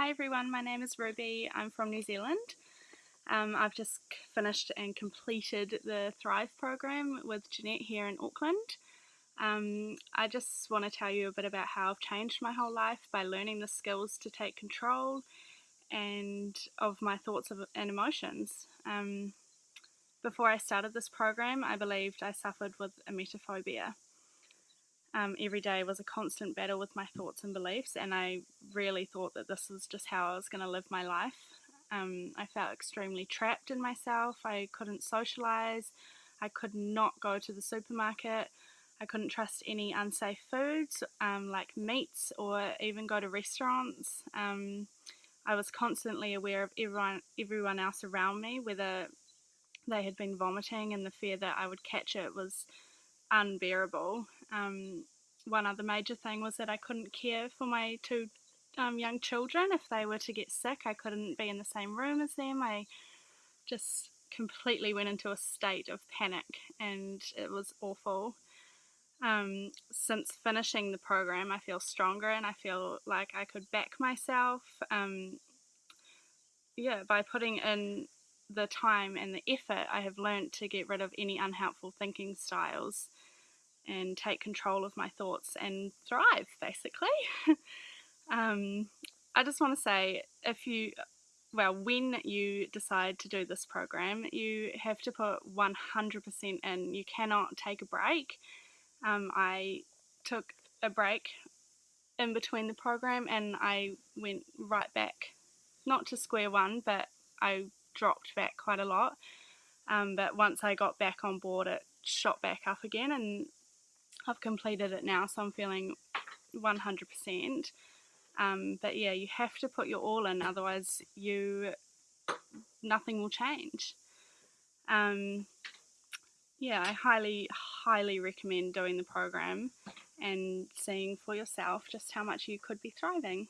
Hi everyone, my name is Ruby. I'm from New Zealand. Um, I've just finished and completed the Thrive program with Jeanette here in Auckland. Um, I just want to tell you a bit about how I've changed my whole life by learning the skills to take control and of my thoughts and emotions. Um, before I started this program, I believed I suffered with emetophobia um, every day was a constant battle with my thoughts and beliefs, and I really thought that this was just how I was going to live my life. Um, I felt extremely trapped in myself. I couldn't socialize. I could not go to the supermarket. I couldn't trust any unsafe foods um, like meats or even go to restaurants. Um, I was constantly aware of everyone, everyone else around me, whether they had been vomiting, and the fear that I would catch it was unbearable. Um, one other major thing was that I couldn't care for my two um, young children if they were to get sick. I couldn't be in the same room as them. I just completely went into a state of panic and it was awful. Um, since finishing the program, I feel stronger and I feel like I could back myself. Um, yeah, by putting in the time and the effort, I have learned to get rid of any unhelpful thinking styles and take control of my thoughts and thrive, basically. um, I just want to say if you, well, when you decide to do this program, you have to put 100% in. You cannot take a break. Um, I took a break in between the program and I went right back, not to square one, but I dropped back quite a lot. Um, but once I got back on board, it shot back up again, and I've completed it now, so I'm feeling 100%. Um, but yeah, you have to put your all in, otherwise you nothing will change. Um, yeah, I highly, highly recommend doing the program and seeing for yourself just how much you could be thriving.